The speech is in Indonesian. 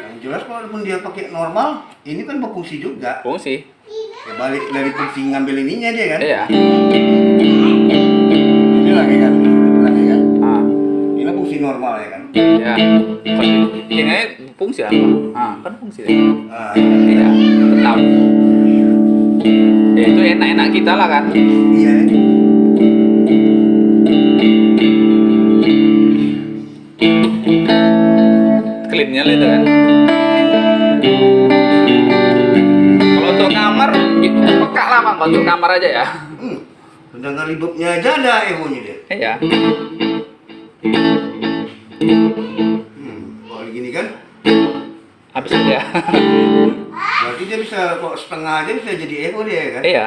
Yang jelas walaupun dia pakai normal, ini kan berfungsi juga. Fungsi. Ya, balik dari fungsi ngambil ininya dia kan. Iya. Ini lagi kan, lagi kan. Ah, Ini fungsi normal ya kan. ya. Ini fungsi apa? Ah, kan fungsi. Ah, Iya, tetap. Ya itu enak-enak kita lah kan. iya. Lah itu kan. Kalau untuk kamar, itu peka lah bang. Untuk kamar aja ya. Hmm. Sedangkan reverbnya aja ada echo-nya dia. Iya. Hmm. Kalau gini kan, Habis aja. berarti dia bisa kok setengah aja bisa jadi echo dia kan. iya.